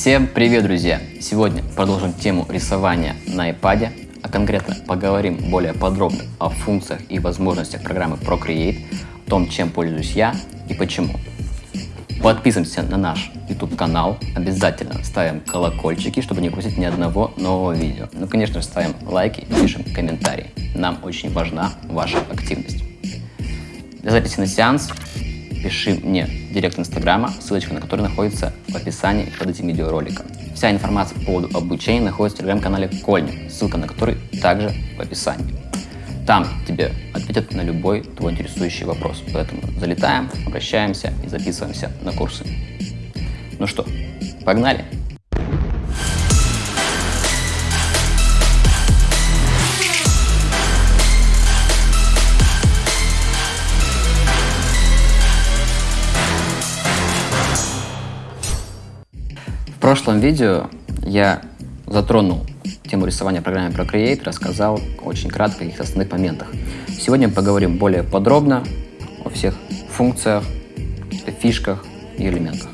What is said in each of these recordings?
Всем привет, друзья! Сегодня продолжим тему рисования на iPad, а конкретно поговорим более подробно о функциях и возможностях программы Procreate, о том, чем пользуюсь я и почему. Подписываемся на наш YouTube канал, обязательно ставим колокольчики, чтобы не пропустить ни одного нового видео. Ну, конечно же, ставим лайки и пишем комментарии. Нам очень важна ваша активность. Для записи на сеанс пиши мне директ инстаграма, ссылочка на который находится в описании под этим видеороликом. Вся информация по поводу обучения находится в телеграм-канале Кольни, ссылка на который также в описании. Там тебе ответят на любой твой интересующий вопрос. Поэтому залетаем, обращаемся и записываемся на курсы. Ну что, погнали! Прошлом видео я затронул тему рисования в программе Procreate, рассказал очень кратко о каких-то основных моментах. Сегодня поговорим более подробно о всех функциях, фишках и элементах.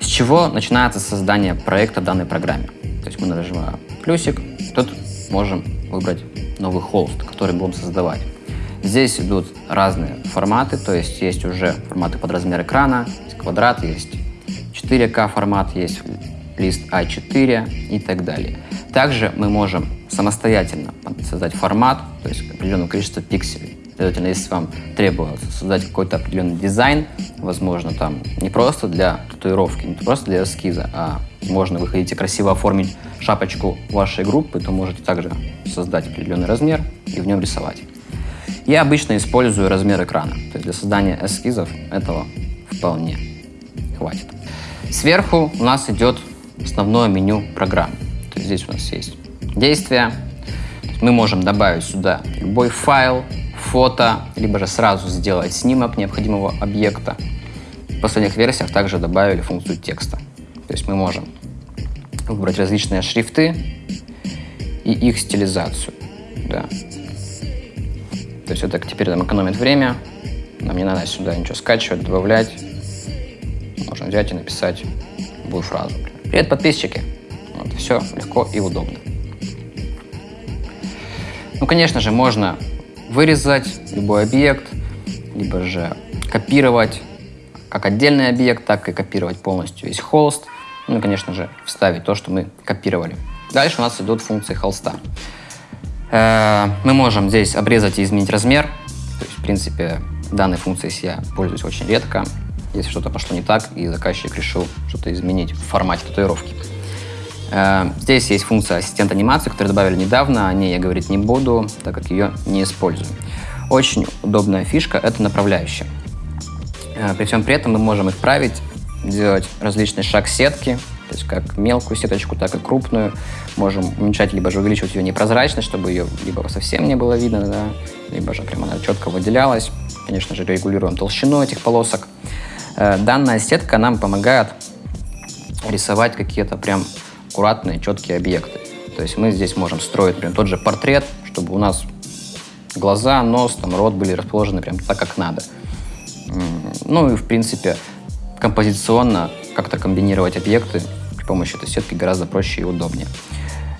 С чего начинается создание проекта в данной программе? То есть мы нажимаем плюсик, тут можем выбрать новый холст, который будем создавать. Здесь идут разные форматы, то есть есть уже форматы под размер экрана, есть квадрат, есть 4К формат, есть лист А4 и так далее. Также мы можем самостоятельно создать формат, то есть определенное количество пикселей. Следовательно, если вам требуется создать какой-то определенный дизайн, возможно, там не просто для татуировки, не просто для эскиза, а можно вы хотите красиво оформить шапочку вашей группы, то можете также создать определенный размер и в нем рисовать. Я обычно использую размер экрана, то есть для создания эскизов этого вполне хватит. Сверху у нас идет основное меню программы. То есть здесь у нас есть действия. Мы можем добавить сюда любой файл, фото, либо же сразу сделать снимок необходимого объекта. В последних версиях также добавили функцию текста. То есть мы можем выбрать различные шрифты и их стилизацию. Да. То есть это теперь нам экономит время. Нам не надо сюда ничего скачивать, добавлять можно взять и написать любую фразу. Привет, подписчики! Вот, все легко и удобно. Ну, конечно же, можно вырезать любой объект, либо же копировать как отдельный объект, так и копировать полностью весь холст. Ну и, конечно же, вставить то, что мы копировали. Дальше у нас идут функции холста. Э, мы можем здесь обрезать и изменить размер. То есть, в принципе, данной функцией я пользуюсь очень редко если что-то пошло не так, и заказчик решил что-то изменить в формате татуировки. Э, здесь есть функция ассистент анимации, которую добавили недавно, о ней я говорить не буду, так как ее не использую. Очень удобная фишка – это направляющая. Э, при всем при этом мы можем их править, делать различные шаг сетки, то есть как мелкую сеточку, так и крупную. Можем уменьшать, либо же увеличивать ее непрозрачность, чтобы ее либо совсем не было видно, да, либо же прямо она четко выделялась. Конечно же, регулируем толщину этих полосок. Э, данная сетка нам помогает рисовать какие-то прям аккуратные, четкие объекты. То есть мы здесь можем строить, например, тот же портрет, чтобы у нас глаза, нос, там, рот были расположены прям так, как надо. Ну и, в принципе, композиционно как-то комбинировать объекты при помощи этой сетки гораздо проще и удобнее.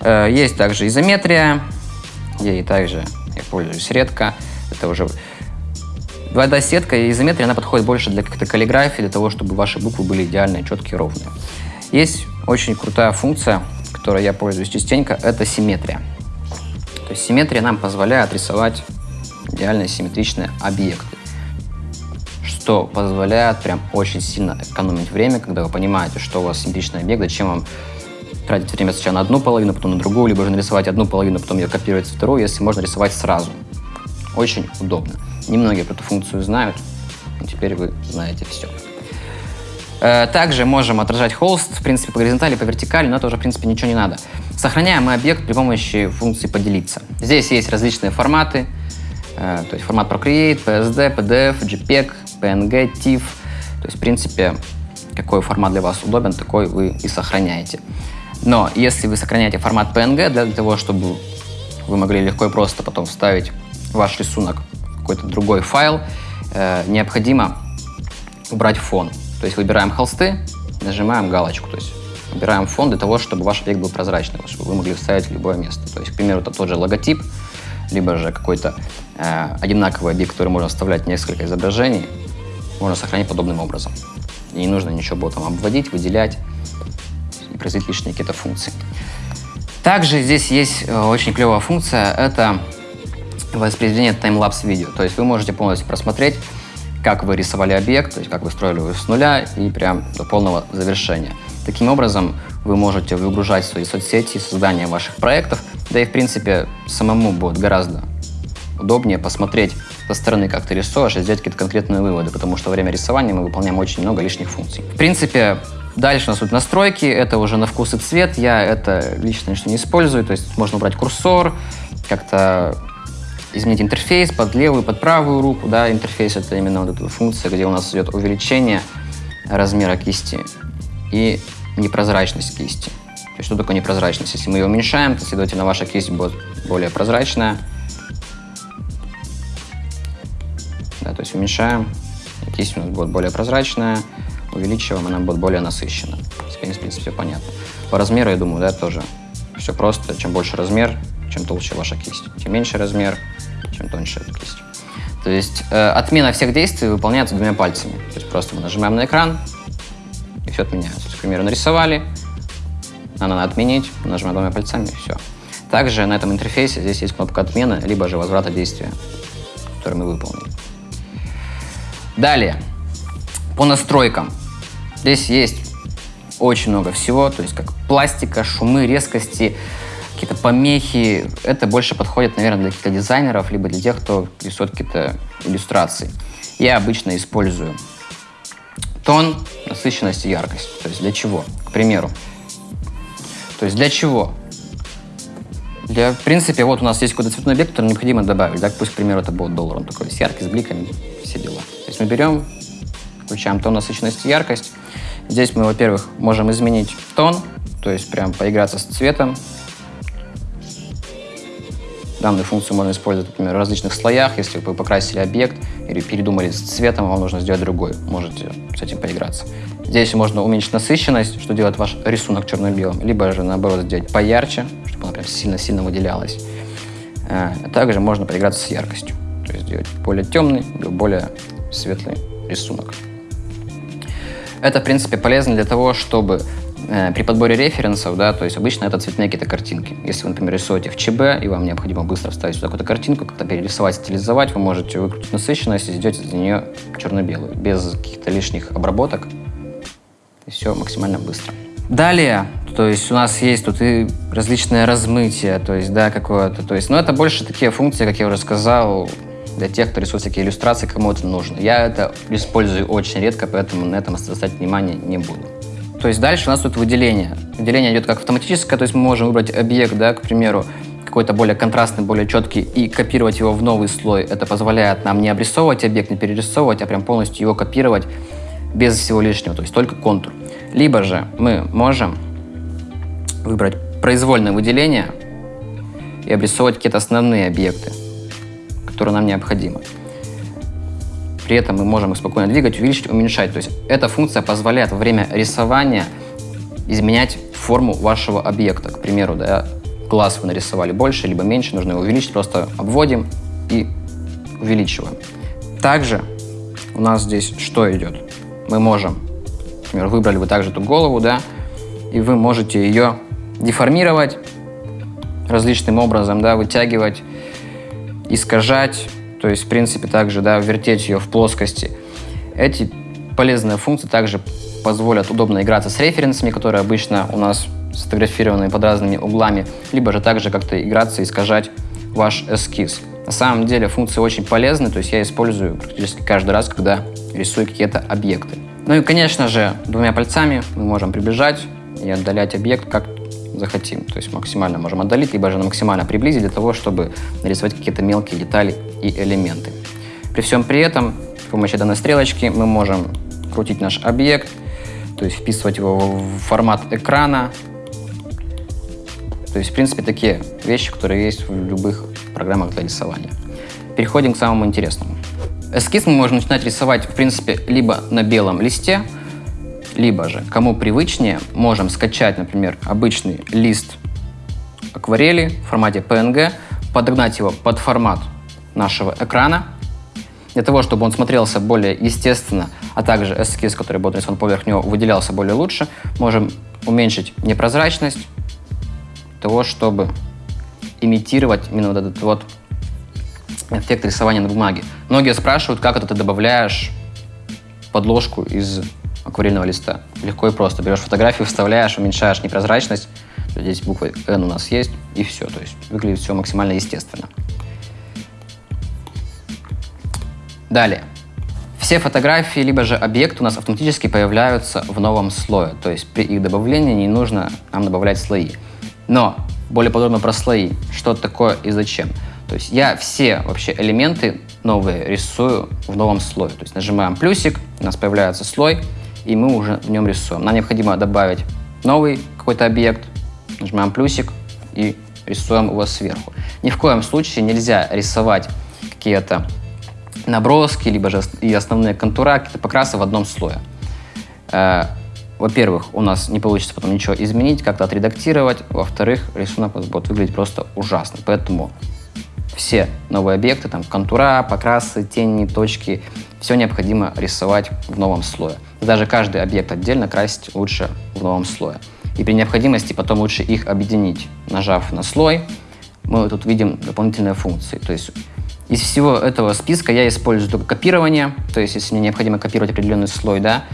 Э, есть также изометрия, ей также я пользуюсь редко. Это уже Двойная сетка и изометрия, она подходит больше для какой-то каллиграфии, для того, чтобы ваши буквы были идеальные, четкие, ровные. Есть очень крутая функция, которой я пользуюсь частенько, это симметрия. То есть симметрия нам позволяет рисовать идеально симметричные объекты, что позволяет прям очень сильно экономить время, когда вы понимаете, что у вас симметричный объект, зачем вам тратить время сначала на одну половину, потом на другую, либо же нарисовать одну половину, потом ее копировать вторую, если можно рисовать сразу. Очень удобно. Немногие про эту функцию знают, но теперь вы знаете все. Э, также можем отражать холст, в принципе, по горизонтали, по вертикали, но это уже, в принципе, ничего не надо. Сохраняем мы объект при помощи функции «Поделиться». Здесь есть различные форматы, э, то есть формат Procreate, PSD, PDF, JPEG, PNG, TIFF. То есть, в принципе, какой формат для вас удобен, такой вы и сохраняете. Но если вы сохраняете формат PNG для того, чтобы вы могли легко и просто потом вставить ваш рисунок какой-то другой файл, э, необходимо убрать фон. То есть выбираем холсты, нажимаем галочку, то есть Убираем фон для того, чтобы ваш объект был прозрачный, чтобы вы могли вставить в любое место. То есть, к примеру, это тот же логотип, либо же какой-то э, одинаковый объект, который можно вставлять несколько изображений, можно сохранить подобным образом. И не нужно ничего ботом обводить, выделять и производить лишние какие-то функции. Также здесь есть э, очень клевая функция, это воспроизведение таймлапс видео. То есть вы можете полностью просмотреть, как вы рисовали объект, то есть как вы строили его с нуля и прям до полного завершения. Таким образом, вы можете выгружать свои соцсети, создание ваших проектов, да и, в принципе, самому будет гораздо удобнее посмотреть со стороны, как ты рисуешь, и сделать какие-то конкретные выводы, потому что во время рисования мы выполняем очень много лишних функций. В принципе, дальше у нас тут настройки, это уже на вкус и цвет, я это лично не использую, то есть можно убрать курсор, как-то изменить интерфейс под левую, под правую руку, да, интерфейс это именно вот эта функция, где у нас идет увеличение размера кисти и непрозрачность кисти. То есть что такое непрозрачность? Если мы ее уменьшаем, то, следовательно, ваша кисть будет более прозрачная. Да, то есть уменьшаем, кисть у нас будет более прозрачная, увеличиваем, она будет более насыщена. В принципе, все понятно. По размеру, я думаю, да, тоже все просто. Чем больше размер, чем толще ваша кисть. Тем меньше размер, чем тоньше кисть. То есть э, отмена всех действий выполняется двумя пальцами. То есть просто мы нажимаем на экран, и все отменяется. к примеру, нарисовали, надо отменить, нажимаем двумя пальцами, и все. Также на этом интерфейсе здесь есть кнопка отмены, либо же возврата действия, которое мы выполнили. Далее, по настройкам. Здесь есть очень много всего, то есть как пластика, шумы, резкости, какие-то помехи. Это больше подходит, наверное, для каких-то дизайнеров, либо для тех, кто рисует какие-то иллюстрации. Я обычно использую тон, насыщенность и яркость. То есть для чего? К примеру. То есть для чего? Для, в принципе, вот у нас есть какой-то цветной объект, который необходимо добавить. Да? Пусть, к примеру, это будет доллар. Он такой с яркий, с бликами, все дела. То есть мы берем, включаем тон, насыщенность и яркость. Здесь мы, во-первых, можем изменить тон, то есть прям поиграться с цветом, Данную функцию можно использовать, например, в различных слоях. Если вы покрасили объект или передумали с цветом, вам нужно сделать другой. Можете с этим поиграться. Здесь можно уменьшить насыщенность, что делает ваш рисунок черно-белым, либо же, наоборот, сделать поярче, чтобы она прям сильно-сильно выделялась. А также можно поиграться с яркостью, то есть сделать более темный более светлый рисунок. Это, в принципе, полезно для того, чтобы Э, при подборе референсов, да, то есть обычно это цветные какие-то картинки. Если вы, например, рисуете в ЧБ, и вам необходимо быстро вставить сюда какую-то картинку, как-то перерисовать, стилизовать, вы можете выкрутить насыщенность и сделать из нее черно-белую, без каких-то лишних обработок. И все максимально быстро. Далее, то есть у нас есть тут и различные размытия, то есть, да, какое-то, то есть, но это больше такие функции, как я уже сказал, для тех, кто рисует всякие иллюстрации, кому это нужно. Я это использую очень редко, поэтому на этом оставлять внимание не буду. То есть дальше у нас тут выделение. Выделение идет как автоматическое, то есть мы можем выбрать объект, да, к примеру, какой-то более контрастный, более четкий, и копировать его в новый слой. Это позволяет нам не обрисовывать объект, не перерисовывать, а прям полностью его копировать без всего лишнего, то есть только контур. Либо же мы можем выбрать произвольное выделение и обрисовывать какие-то основные объекты, которые нам необходимы. При этом мы можем их спокойно двигать, увеличить, уменьшать. То есть эта функция позволяет во время рисования изменять форму вашего объекта. К примеру, да, глаз вы нарисовали больше, либо меньше, нужно его увеличить, просто обводим и увеличиваем. Также у нас здесь что идет? Мы можем, например, выбрали вы также эту голову, да, и вы можете ее деформировать различным образом, да, вытягивать, искажать, то есть, в принципе, также да, вертеть ее в плоскости. Эти полезные функции также позволят удобно играться с референсами, которые обычно у нас сфотографированы под разными углами, либо же также как-то играться и искажать ваш эскиз. На самом деле функции очень полезны, то есть я использую практически каждый раз, когда рисую какие-то объекты. Ну и, конечно же, двумя пальцами мы можем приближать и отдалять объект как захотим. То есть максимально можем отдалить, либо же максимально приблизить для того, чтобы нарисовать какие-то мелкие детали и элементы. При всем при этом с помощью данной стрелочки мы можем крутить наш объект, то есть вписывать его в формат экрана. То есть, в принципе, такие вещи, которые есть в любых программах для рисования. Переходим к самому интересному. Эскиз мы можем начинать рисовать, в принципе, либо на белом листе, Либо же, кому привычнее, можем скачать, например, обычный лист акварели в формате PNG, подогнать его под формат нашего экрана, для того, чтобы он смотрелся более естественно, а также эскиз, который будет нарисован поверх него, выделялся более лучше, можем уменьшить непрозрачность того, чтобы имитировать именно вот этот вот эффект рисования на бумаге. Многие спрашивают, как это ты добавляешь подложку из акварельного листа. Легко и просто. Берешь фотографию, вставляешь, уменьшаешь непрозрачность. Здесь буква N у нас есть, и все. То есть выглядит все максимально естественно. Далее. Все фотографии, либо же объекты у нас автоматически появляются в новом слое. То есть при их добавлении не нужно нам добавлять слои. Но более подробно про слои. Что такое и зачем. То есть я все вообще элементы новые рисую в новом слое. То есть нажимаем плюсик, у нас появляется слой, и мы уже в нем рисуем. Нам необходимо добавить новый какой-то объект, нажимаем плюсик и рисуем его сверху. Ни в коем случае нельзя рисовать какие-то наброски, либо же и основные контура, какие-то покрасы в одном слое. Э, во-первых, у нас не получится потом ничего изменить, как-то отредактировать. Во-вторых, рисунок будет выглядеть просто ужасно. Поэтому все новые объекты, там контура, покрасы, тени, точки, все необходимо рисовать в новом слое. Даже каждый объект отдельно красить лучше в новом слое. И при необходимости потом лучше их объединить. Нажав на слой, мы тут видим дополнительные функции. То есть из всего этого списка я использую только копирование, то есть если мне необходимо копировать определенный слой, да,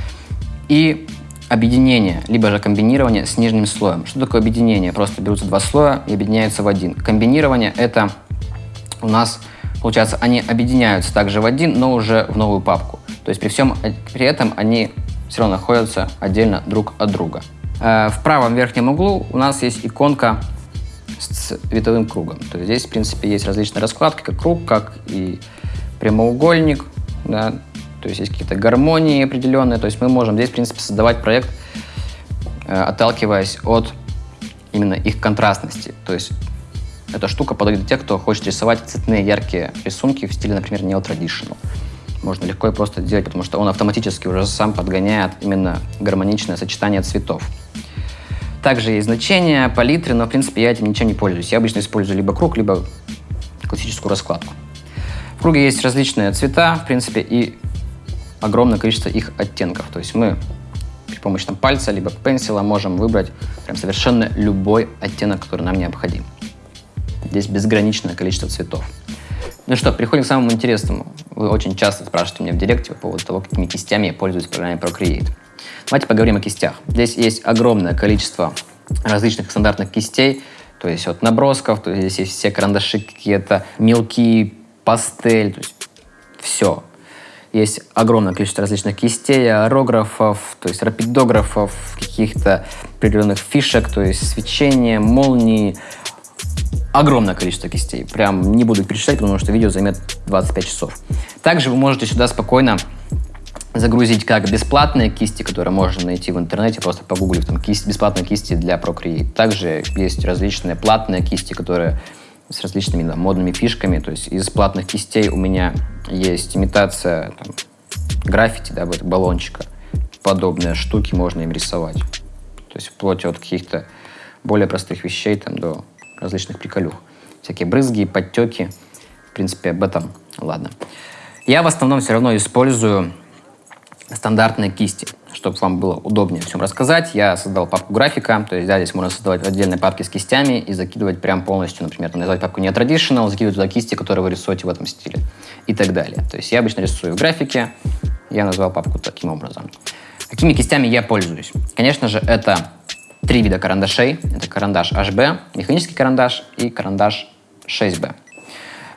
и объединение, либо же комбинирование с нижним слоем. Что такое объединение? Просто берутся два слоя и объединяются в один. Комбинирование – это у нас, получается, они объединяются также в один, но уже в новую папку. То есть при всем при этом они все равно находятся отдельно друг от друга. Э, в правом верхнем углу у нас есть иконка с цветовым кругом. То есть здесь, в принципе, есть различные раскладки, как круг, как и прямоугольник. Да? То есть есть какие-то гармонии определенные. То есть мы можем здесь, в принципе, создавать проект, э, отталкиваясь от именно их контрастности. То есть эта штука подойдет для тех, кто хочет рисовать цветные яркие рисунки в стиле, например, neo-traditional. Можно легко и просто делать, потому что он автоматически уже сам подгоняет именно гармоничное сочетание цветов. Также есть значения, палитры, но в принципе я этим ничем не пользуюсь. Я обычно использую либо круг, либо классическую раскладку. В круге есть различные цвета, в принципе, и огромное количество их оттенков. То есть мы при помощи там, пальца либо пенсила можем выбрать прям совершенно любой оттенок, который нам необходим. Здесь безграничное количество цветов. Ну что, переходим к самому интересному. Вы очень часто спрашиваете меня в директе по поводу того, какими кистями я пользуюсь в программе Procreate. Давайте поговорим о кистях. Здесь есть огромное количество различных стандартных кистей, то есть от набросков, то есть здесь есть все карандаши какие-то, мелкие, пастель, то есть все. Есть огромное количество различных кистей, аэрографов, то есть рапидографов, каких-то определенных фишек, то есть свечения, молнии, огромное количество кистей. Прям не буду перечислять, потому что видео займет 25 часов. Также вы можете сюда спокойно загрузить как бесплатные кисти, которые можно найти в интернете, просто погуглив там кисть, бесплатные кисти для Procreate. Также есть различные платные кисти, которые с различными да, модными фишками. То есть из платных кистей у меня есть имитация там, граффити, да, вот баллончика. Подобные штуки можно им рисовать. То есть вплоть от каких-то более простых вещей там, до различных приколюх. Всякие брызги, подтеки. В принципе, об этом ладно. Я в основном все равно использую стандартные кисти. Чтобы вам было удобнее всем рассказать, я создал папку графика, то есть да, здесь можно создавать отдельные папки с кистями и закидывать прям полностью, например, назвать папку не traditional, закидывать туда кисти, которые вы рисуете в этом стиле и так далее. То есть я обычно рисую в графике, я назвал папку таким образом. Какими кистями я пользуюсь? Конечно же, это три вида карандашей. Это карандаш HB, механический карандаш и карандаш 6B.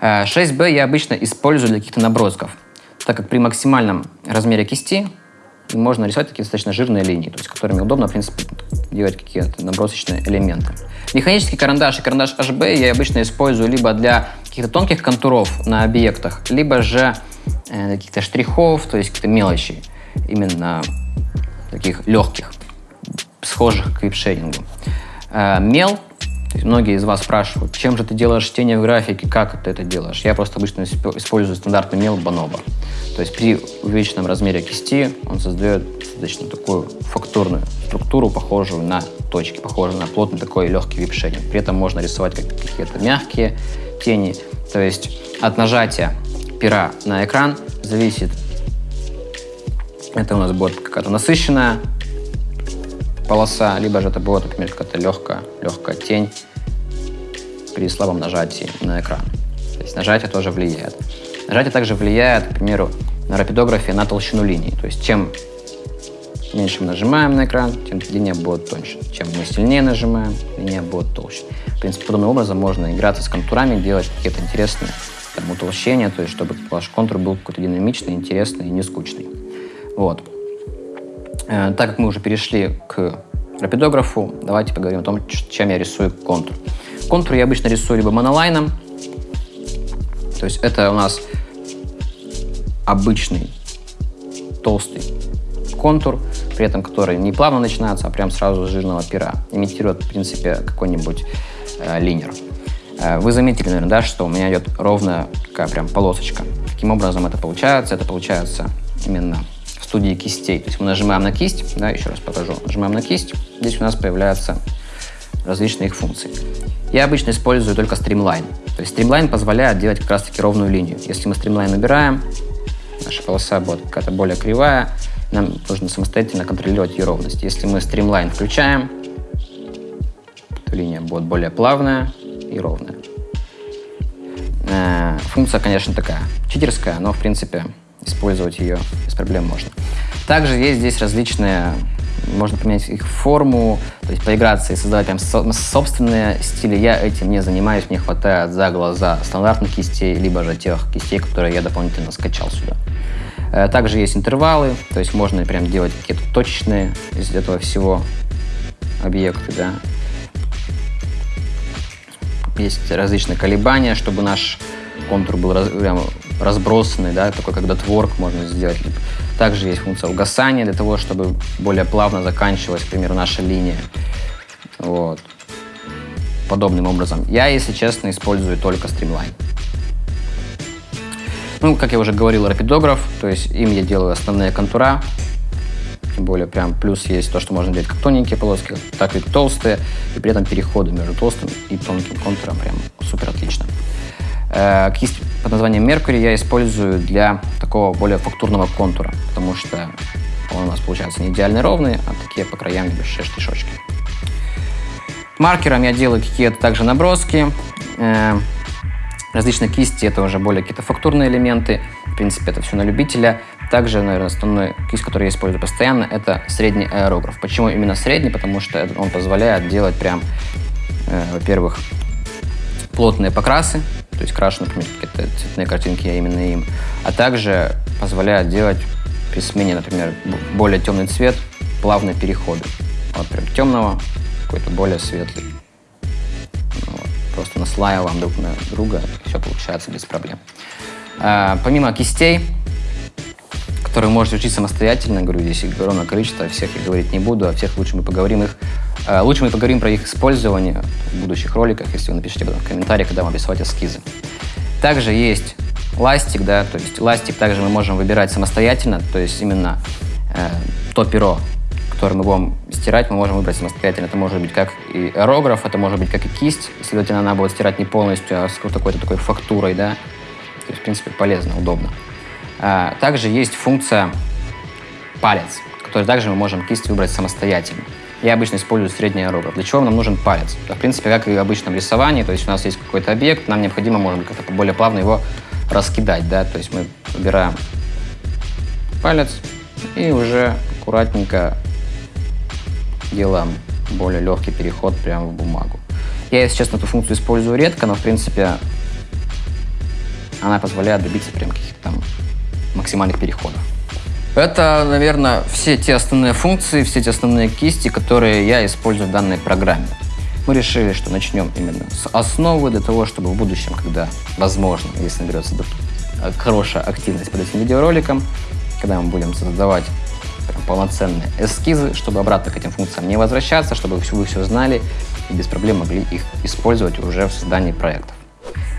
6B э, я обычно использую для каких-то набросков, так как при максимальном размере кисти можно рисовать такие достаточно жирные линии, то есть которыми удобно, в принципе, делать какие-то набросочные элементы. Механический карандаш и карандаш HB я обычно использую либо для каких-то тонких контуров на объектах, либо же э, каких-то штрихов, то есть каких-то мелочей, именно таких легких схожих к випшерингу. Э, мел многие из вас спрашивают, чем же ты делаешь тени в графике, как ты это делаешь? Я просто обычно использую стандартный мел Bonobo. То есть при увеличенном размере кисти он создает достаточно такую фактурную структуру, похожую на точки, похожую на плотный такой легкий вип-шейдинг. При этом можно рисовать какие-то мягкие тени. То есть от нажатия пера на экран зависит, это у нас будет какая-то насыщенная полоса, либо же это будет, например, какая-то легкая, легкая тень при слабом нажатии на экран. То есть нажатие тоже влияет. Нажатие также влияет, к примеру, на рапидографе на толщину линий. То есть чем меньше мы нажимаем на экран, тем линия будет тоньше. Чем мы сильнее нажимаем, линия будет толще. В принципе, подобным образом можно играться с контурами, делать какие-то интересные там, утолщения, то есть чтобы ваш контур был какой-то динамичный, интересный и не скучный. Вот. Э, так как мы уже перешли к рапидографу, давайте поговорим о том, чем я рисую контур. Контур я обычно рисую либо монолайном, то есть это у нас обычный толстый контур, при этом который не плавно начинается, а прям сразу с жирного пера. Имитирует, в принципе, какой-нибудь э, линер. Э, вы заметили, наверное, да, что у меня идет ровная такая прям полосочка. Каким образом это получается? Это получается именно студии кистей. То есть мы нажимаем на кисть, да, еще раз покажу, нажимаем на кисть, здесь у нас появляются различные их функции. Я обычно использую только стримлайн. То есть стримлайн позволяет делать как раз таки ровную линию. Если мы стримлайн убираем, наша полоса будет какая-то более кривая, нам нужно самостоятельно контролировать ее ровность. Если мы стримлайн включаем, то линия будет более плавная и ровная. Э, функция, конечно, такая читерская, но в принципе использовать ее без проблем можно. Также есть здесь различные, можно поменять их форму, то есть поиграться и создавать прям собственные стили. Я этим не занимаюсь, мне хватает за глаза стандартных кистей, либо же тех кистей, которые я дополнительно скачал сюда. Э, также есть интервалы, то есть можно прям делать какие-то точечные из этого всего объекты, да. Есть различные колебания, чтобы наш контур был раз, прям разбросанный, да, такой как дотворк можно сделать. Также есть функция угасания для того, чтобы более плавно заканчивалась, к примеру, наша линия. Вот. Подобным образом. Я, если честно, использую только Streamline. Ну, как я уже говорил, рапидограф, то есть им я делаю основные контура, тем более прям плюс есть то, что можно делать как тоненькие полоски, так и толстые, и при этом переходы между толстым и тонким контуром прям супер отлично. Э, кисть под названием Mercury я использую для такого более фактурного контура, потому что он у нас получается не идеально ровный, а такие по краям небольшие штишочки. Маркером я делаю какие-то также наброски. Э, различные кисти — это уже более какие-то фактурные элементы. В принципе, это все на любителя. Также, наверное, основной кисть, который я использую постоянно, это средний аэрограф. Почему именно средний? Потому что он позволяет делать прям, э, во-первых, плотные покрасы, то есть крашу, например, какие-то цветные картинки я именно им, а также позволяет делать при смене, например, более темный цвет, плавные переходы. Вот прям темного, какой-то более светлый. Ну вот. Просто наслаиваем друг на друга, все получается без проблем. А, помимо кистей, которые можете учить самостоятельно, говорю, здесь огромное количество, всех я говорить не буду, а всех лучше мы поговорим их лучше мы поговорим про их использование в будущих роликах, если вы напишите в комментариях, когда вам рисовать эскизы. Также есть ластик, да, то есть ластик также мы можем выбирать самостоятельно, то есть именно э, то перо, которое мы будем стирать, мы можем выбрать самостоятельно. Это может быть как и аэрограф, это может быть как и кисть, следовательно, она будет стирать не полностью, а с какой-то такой фактурой, да. То есть, в принципе, полезно, удобно. А, также есть функция палец, который также мы можем кисть выбрать самостоятельно. Я обычно использую средний аэрограф. Для чего нам нужен палец? В принципе, как и в обычном рисовании, то есть у нас есть какой-то объект, нам необходимо, может быть, как-то более плавно его раскидать, да, то есть мы выбираем палец и уже аккуратненько делаем более легкий переход прямо в бумагу. Я, если честно, эту функцию использую редко, но, в принципе, она позволяет добиться прям каких-то там максимальных переходов. Это, наверное, все те основные функции, все те основные кисти, которые я использую в данной программе. Мы решили, что начнем именно с основы для того, чтобы в будущем, когда возможно, если наберется хорошая активность под этим видеороликом, когда мы будем создавать полноценные эскизы, чтобы обратно к этим функциям не возвращаться, чтобы вы все знали и без проблем могли их использовать уже в создании проектов.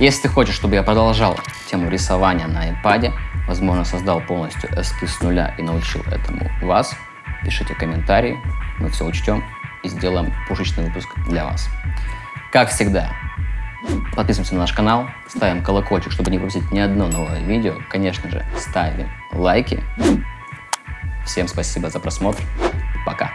Если ты хочешь, чтобы я продолжал тему рисования на iPad, возможно, создал полностью эскиз с нуля и научил этому вас, пишите комментарии, мы все учтем и сделаем пушечный выпуск для вас. Как всегда, подписываемся на наш канал, ставим колокольчик, чтобы не пропустить ни одно новое видео. Конечно же, ставим лайки. Всем спасибо за просмотр. Пока.